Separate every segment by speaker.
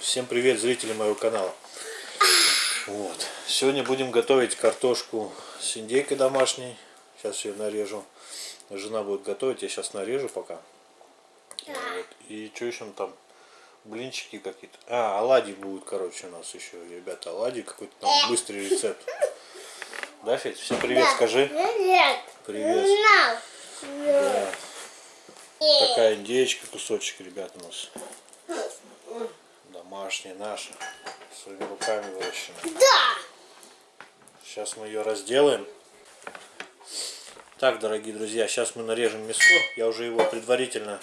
Speaker 1: Всем привет, зрители моего канала. Вот. Сегодня будем готовить картошку с индейкой домашней. Сейчас ее нарежу. Жена будет готовить, я сейчас нарежу пока. Вот. И что еще там? Блинчики какие-то. А, оладьи будут, короче, у нас еще, ребята, оладьи какой-то там быстрый рецепт. Да, Федь? Всем привет, скажи.
Speaker 2: Привет.
Speaker 1: Привет. Да. Вот такая индеечка, кусочек, ребят, у нас. Домашняя наша. Своими руками выращена.
Speaker 2: Да.
Speaker 1: Сейчас мы ее разделаем. Так, дорогие друзья, сейчас мы нарежем мясо. Я уже его предварительно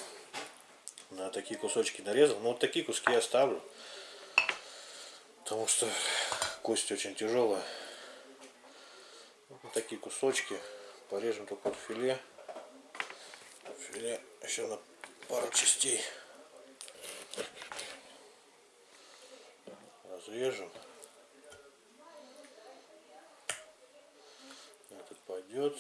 Speaker 1: на такие кусочки нарезал. Но вот такие куски я оставлю. Потому что кость очень тяжелая. Вот такие кусочки. Порежем только вот филе. Филе еще на пару частей. Разрежем. Этот пойдет.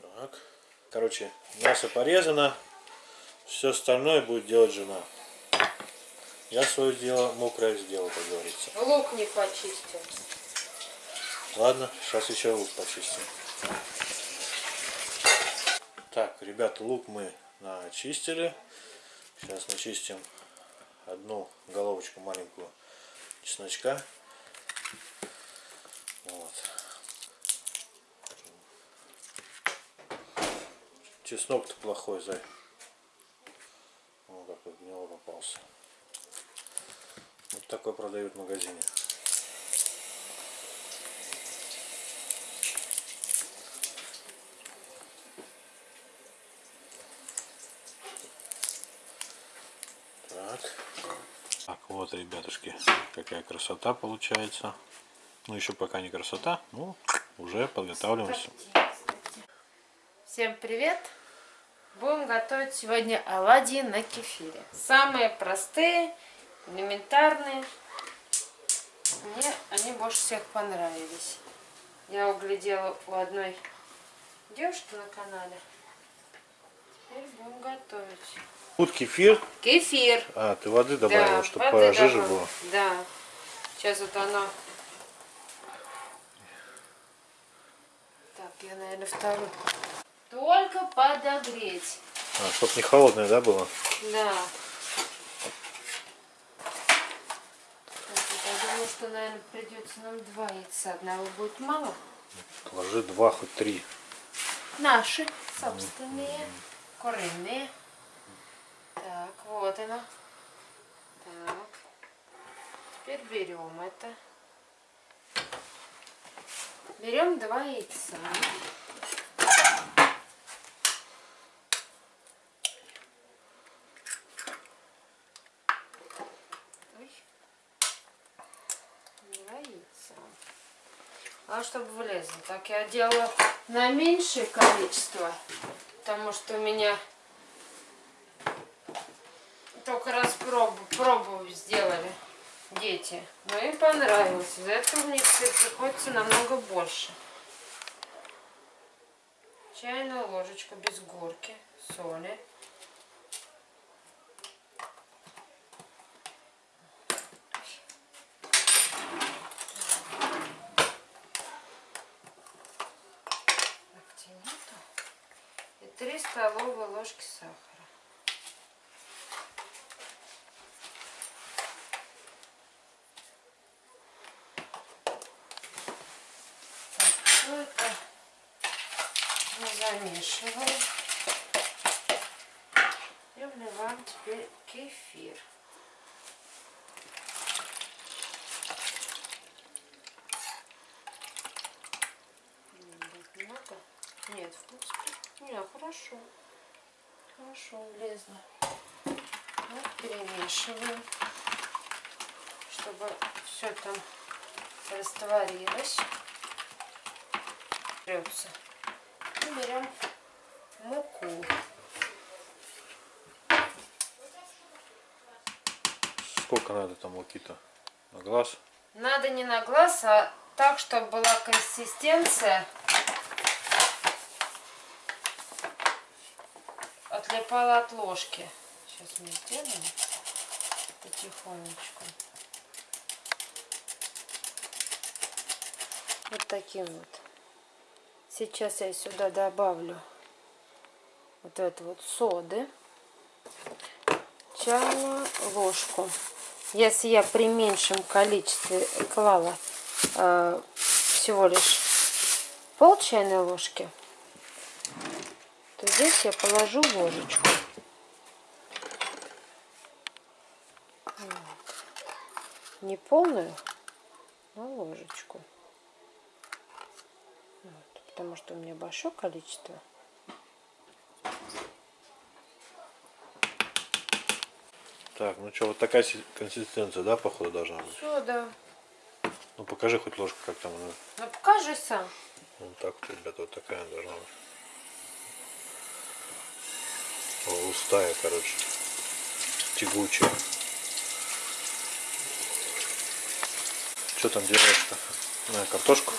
Speaker 1: Так. Короче, мясо порезано. Все остальное будет делать жена. Я свое дело мокрое сделал, как говорится.
Speaker 3: Лук не почистил.
Speaker 1: Ладно, сейчас еще лук почистим. Так, ребята, лук мы начистили. Сейчас начистим одну головочку маленькую чесночка. Вот. Чеснок-то плохой, зай. Вот как в него попался. Вот такой продают в магазине. Так. Так, вот, ребятушки, какая красота получается. Ну, еще пока не красота, ну, уже подготавливаемся.
Speaker 3: Всем привет! Будем готовить сегодня оладьи на кефире. Самые простые, элементарные. Мне они больше всех понравились. Я углядела у одной девушки на канале. Теперь будем готовить.
Speaker 1: Тут кефир.
Speaker 3: Кефир.
Speaker 1: А, ты воды добавила,
Speaker 3: да,
Speaker 1: чтобы
Speaker 3: воды
Speaker 1: пожиже
Speaker 3: добавила.
Speaker 1: было.
Speaker 3: Да. Сейчас вот оно. Так, я, наверное, вторую. Только подогреть.
Speaker 1: А, чтоб не холодное, да, было?
Speaker 3: Да. Я думаю, что, наверное, придется нам два яйца. Одного будет мало.
Speaker 1: Ложи два, хоть три.
Speaker 3: Наши, собственные, куриные. Так, вот оно. Так. Теперь берем это. Берем два яйца. Ой. Два яйца. А чтобы влезло. Так я делала на меньшее количество, потому что у меня только раз пробу, пробу сделали дети. Но им понравилось. Из-за этого мне теперь приходится намного больше. Чайная ложечка без горки соли. Так, где нету? И 3 столовые ложки сахара. Так, все это мы замешиваем. И вливаем теперь кефир. М, будет Много? Нет, в принципе, не, хорошо. Хорошо влезло. Вот перемешиваем, чтобы все там растворилось. Берется. И берем муку.
Speaker 1: сколько надо там луки-то? На глаз?
Speaker 3: Надо не на глаз, а так, чтобы была консистенция. Отлипала от ложки. Сейчас мы сделаем потихонечку. Вот таким вот. Сейчас я сюда добавлю вот эту вот соды. Чайную ложку. Если я при меньшем количестве клала э, всего лишь пол чайной ложки, то здесь я положу ложечку. Вот. Не полную, но ложечку. Вот, потому что у меня большое количество.
Speaker 1: Так, ну что, вот такая си- консистенция, да, походу, должна быть?
Speaker 3: Все, да.
Speaker 1: Ну покажи хоть ложку, как там она.
Speaker 3: Ну покажи сам.
Speaker 1: Вот так вот, ребята, вот такая должна быть. Густая, короче. Тягучая. Что там делаешь-то? На картошку.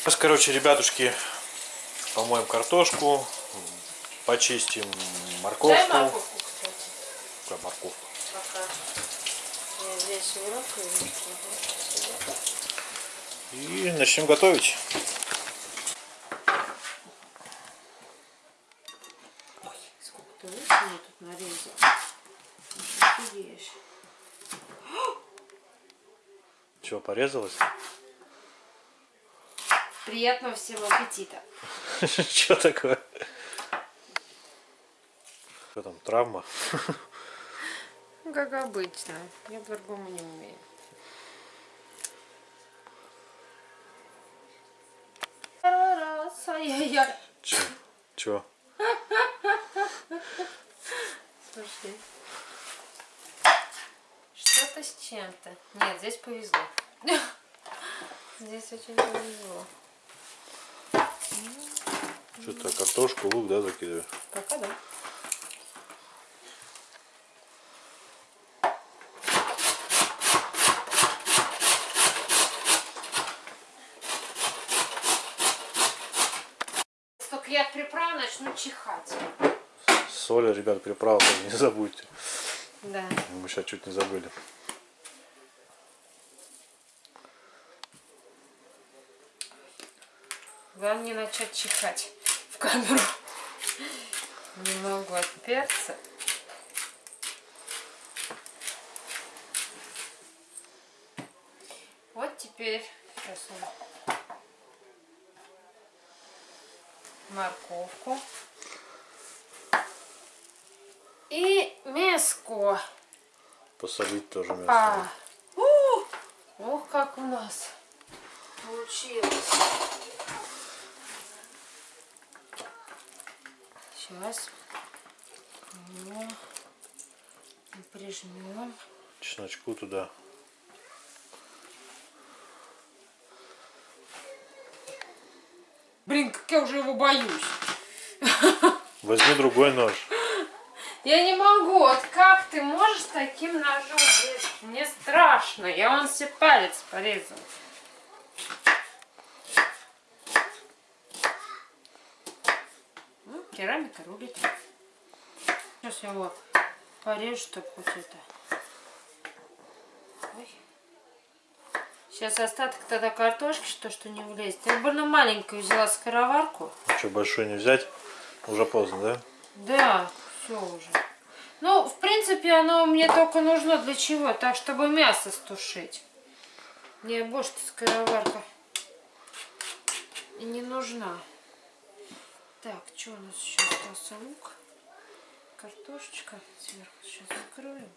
Speaker 1: Сейчас, короче, ребятушки, помоем картошку, почистим морковку.
Speaker 3: Дай морковку, кстати,
Speaker 1: Какая морковка?
Speaker 3: пока. Я здесь
Speaker 1: И начнем готовить.
Speaker 3: Сколько ты лишнего тут нарезал? Ну, что ты ешь?
Speaker 1: Чего, порезалась?
Speaker 3: Приятного всем аппетита.
Speaker 1: Что такое? Что там, травма?
Speaker 3: Ну, Как обычно. Я по-другому не умею.
Speaker 1: Че? Чего?
Speaker 3: Слушай. Что-то с чем-то. Нет, здесь повезло. Здесь очень повезло.
Speaker 1: Что-то картошку, лук, да, закидываю?
Speaker 3: Пока да. Только я от приправ начну чихать.
Speaker 1: Соль, ребят, приправа тоже не забудьте.
Speaker 3: Да.
Speaker 1: Мы сейчас чуть не забыли.
Speaker 3: Главное не начать чихать в камеру. Немного от перца. Вот теперь сейчас морковку и мяско.
Speaker 1: Посолить тоже мясо.
Speaker 3: А, у, ох, как у нас получилось. Сейчас его прижмем.
Speaker 1: Чесночку туда.
Speaker 3: Блин, как я уже его боюсь.
Speaker 1: Возьми другой нож.
Speaker 3: Я не могу. Вот как ты можешь таким ножом? Мне страшно. Я вон себе палец порезал. Ну, керамика рулит. Сейчас я его порежу, чтобы хоть это... Ой. Сейчас остаток тогда картошки, что что не влезет. Я больно маленькую взяла скороварку.
Speaker 1: Что, большой не взять? Уже поздно, да?
Speaker 3: Да, все уже. Ну, в принципе, оно мне только нужно для чего? Так, чтобы мясо стушить. Мне больше скороварка и не нужна. Так, что у нас еще остался лук? Картошечка сверху сейчас закроем.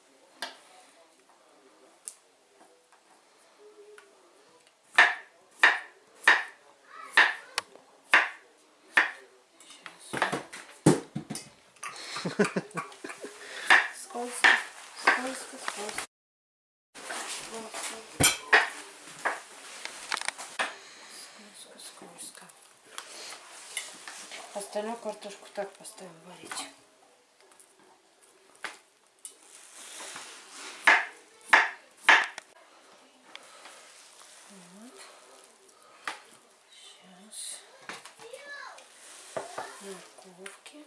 Speaker 3: Скользко, скользко, скользко. Скользко. остальную картошку так поставим варить. Сейчас. Морковки.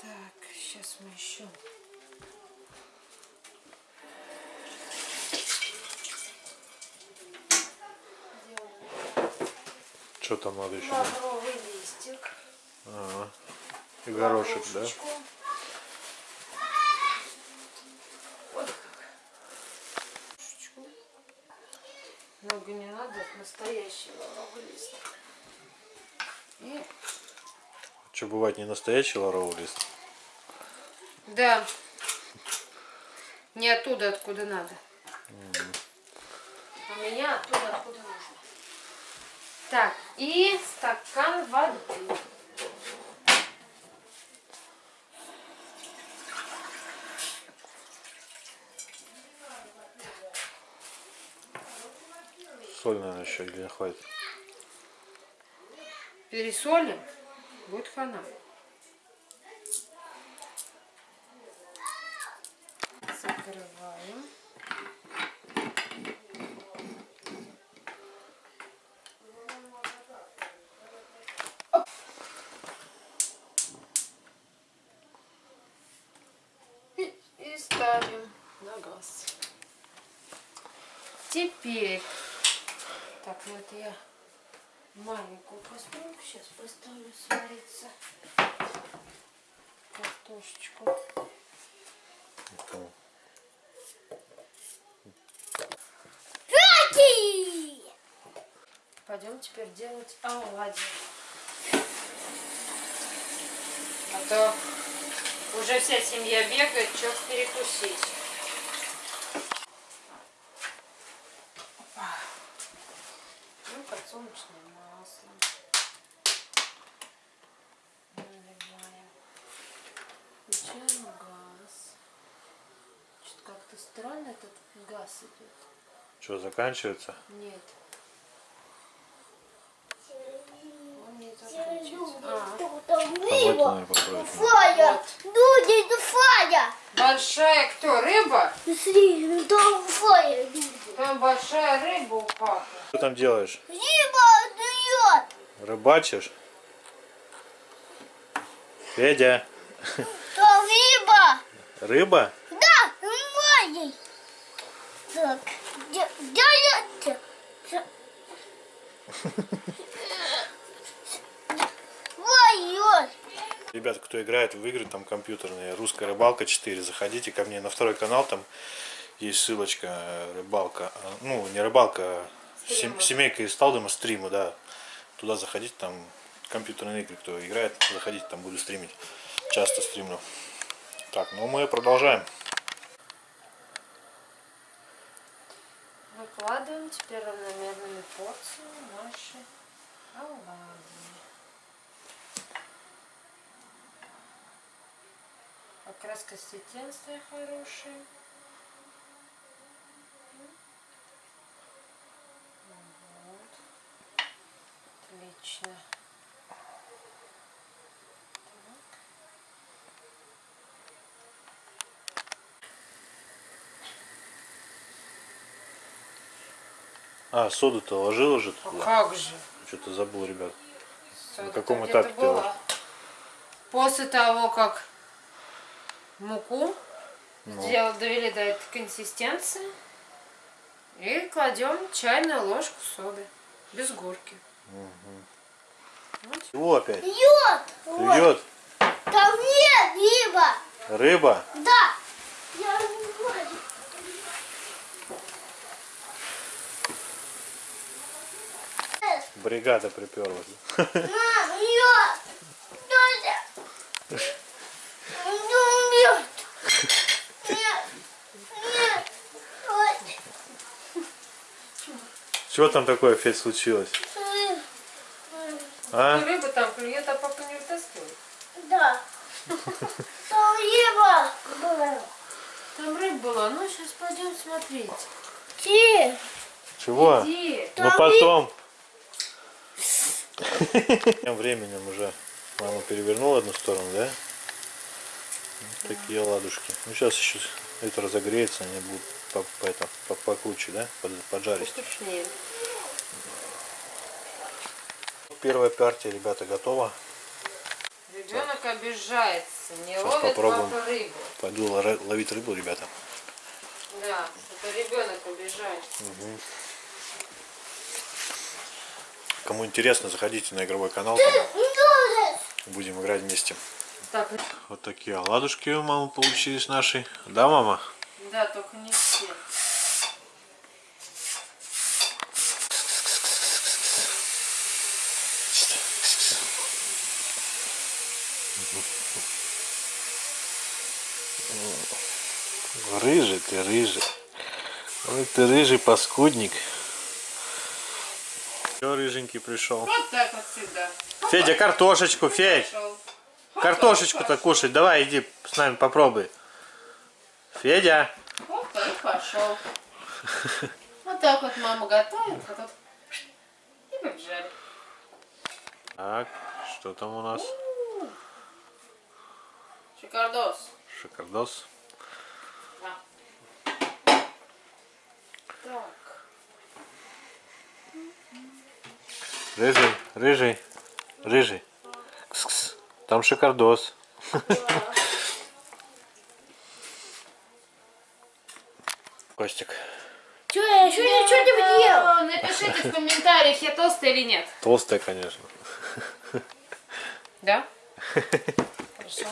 Speaker 3: Так, сейчас мы еще
Speaker 1: Что там надо еще?
Speaker 3: Лавровый листик.
Speaker 1: Ага. И горошек, да?
Speaker 3: Много не надо, настоящий лавровый лист. И
Speaker 1: Что, бывает не настоящий лавровый лист?
Speaker 3: Да. Не оттуда, откуда надо. У меня оттуда, откуда нужно. Так, и стакан воды.
Speaker 1: Соль, наверное, еще не хватит?
Speaker 3: Пересолим, будет хана. Закрываем. И, и ставим на газ. Теперь, так, ну это я маленькую посмотрим. Сейчас поставлю свариться картошечку. Пойдем теперь делать оладьи. А то уже вся семья бегает, что перекусить. Газ идет.
Speaker 1: Что, заканчивается?
Speaker 3: Нет. Он не заканчивается. А,
Speaker 1: попробовать.
Speaker 2: Фая! Люди, это Фая!
Speaker 3: большая кто? Рыба?
Speaker 2: Смотри, ну там Фая.
Speaker 3: Там большая рыба у папы.
Speaker 1: Что там делаешь?
Speaker 2: Риба дует!
Speaker 1: Рыбачишь? Федя,
Speaker 2: Там риба!
Speaker 1: рыба?
Speaker 2: Так, где это? Ой,
Speaker 1: Ребята, кто играет в игры там компьютерные, русская рыбалка 4, заходите ко мне на второй канал, там есть ссылочка э, рыбалка, а, ну не рыбалка, а сем- семейка из Талдома стримы, да. Туда заходите, там компьютерные игры, кто играет, заходите, там буду стримить. Часто стримлю. Так, ну мы продолжаем.
Speaker 3: Выкладываем теперь равномерными порциями наши оладьи. Как раз консистенция хорошая.
Speaker 1: А, соду-то ложил уже
Speaker 3: А
Speaker 1: туда?
Speaker 3: как же?
Speaker 1: Что-то забыл, ребят.
Speaker 3: Сода-то
Speaker 1: каком
Speaker 3: где-то
Speaker 1: этапе ты
Speaker 3: была. После того, как муку
Speaker 1: Ну.
Speaker 3: сделал- довели до этой консистенции, и кладем чайную ложку соды без горки.
Speaker 1: Чего опять?
Speaker 2: Вот.
Speaker 1: Клюет?
Speaker 2: Там нет риба!
Speaker 1: Рыба?
Speaker 2: Да! Я не знаю.
Speaker 1: Бригада приперлась.
Speaker 2: Мам, лед! Дядя! Ну, лед! Нет! Нет!
Speaker 1: Что там такое, Федь, случилось? А?
Speaker 3: Рыба там клюет, а папа не вытаскивает.
Speaker 2: Да. Там риба была.
Speaker 3: Там рыба была, ну сейчас пойдем смотреть.
Speaker 2: Ти.
Speaker 1: Чего?
Speaker 3: Иди.
Speaker 1: Ну потом. Тем временем уже мама перевернула одну сторону, да? Вот такие ладушки. Ну сейчас еще это разогреется, они будут по, по, это, по, покруче, да? Под- поджарить.
Speaker 3: Вкуснее.
Speaker 1: Первая партия, ребята, готова.
Speaker 3: Ребенок обижается. Не
Speaker 1: Сейчас
Speaker 3: ловит
Speaker 1: попробуем.
Speaker 3: папа рыбу.
Speaker 1: Пойду ловить рыбу, ребята.
Speaker 3: Да, это ребенок убежает.
Speaker 1: Кому интересно, заходите на игровой канал. там Будем играть вместе.
Speaker 3: Так,
Speaker 1: Вот такие оладушки у мамы получились наши. Да, мама?
Speaker 3: да, только не все.
Speaker 1: Рыжий ты, рыжий. Ой, ты рыжий паскудник. Все, рыженький пришел.
Speaker 3: Вот так вот всегда.
Speaker 1: Федя, картошечку, Федь. Картошечку-то кушать. Давай, иди с нами попробуй. Федя.
Speaker 3: Опа, и пошел. Вот так вот мама готовит, а тут и побежали.
Speaker 1: Так, что там у нас?
Speaker 3: Шикардос.
Speaker 1: Шикардос.
Speaker 3: Так.
Speaker 1: Рыжий, рыжий, рыжий. Кс-кс. Там шикардос. Костик.
Speaker 2: Че, я еще ничего не ел.
Speaker 3: Напишите в комментариях, я толстая или нет.
Speaker 1: Толстая, конечно.
Speaker 3: Да? Хорошо.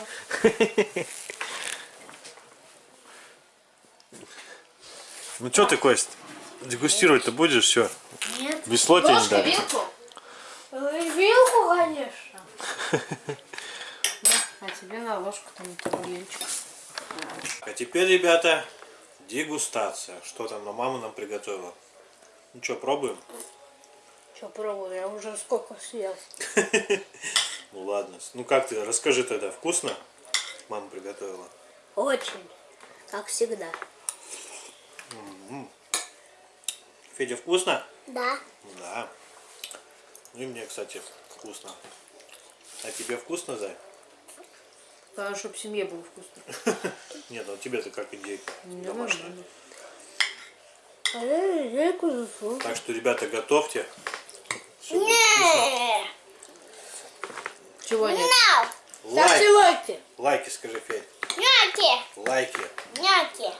Speaker 1: Ну что ты, Кость, дегустировать-то будешь все?
Speaker 2: Нет.
Speaker 1: Без дали.
Speaker 3: вилку?
Speaker 2: Вилку, конечно.
Speaker 3: А тебе на ложку там табуреточку.
Speaker 1: А теперь, ребята, дегустация. Что там на мама нам приготовила? Ну что, пробуем?
Speaker 2: Че, пробую, я уже сколько съел.
Speaker 1: Ну ладно. Ну как ты, расскажи тогда, вкусно? Мама приготовила.
Speaker 2: Очень. Как всегда.
Speaker 1: Федя, вкусно?
Speaker 2: Да.
Speaker 1: Да. Ну и мне, кстати, вкусно. А тебе вкусно, Зай?
Speaker 3: Главное, чтобы в семье было вкусно.
Speaker 1: Нет, ну тебе-то как индейка домашняя.
Speaker 2: А я индейку засу.
Speaker 1: Так что, ребята, готовьте. Будет
Speaker 2: Не.
Speaker 3: Чего нет?
Speaker 1: вкусно. Лайк,
Speaker 2: лайки.
Speaker 1: лайки скажи, Федь.
Speaker 2: Няки.
Speaker 1: Лайки.
Speaker 2: Няки.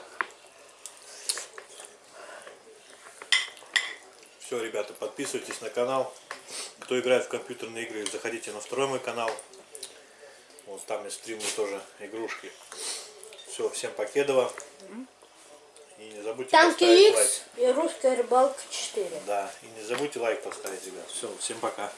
Speaker 1: Все, ребята, подписывайтесь на канал. Кто играет в компьютерные игры, заходите на второй мой канал. Вот там я стримлю тоже игрушки. Все, всем покедово. И не забудьте
Speaker 2: Танки
Speaker 1: поставить лайк.
Speaker 2: X и русская рыбалка 4.
Speaker 1: Да, и не забудьте лайк поставить, ребят. Все, всем пока.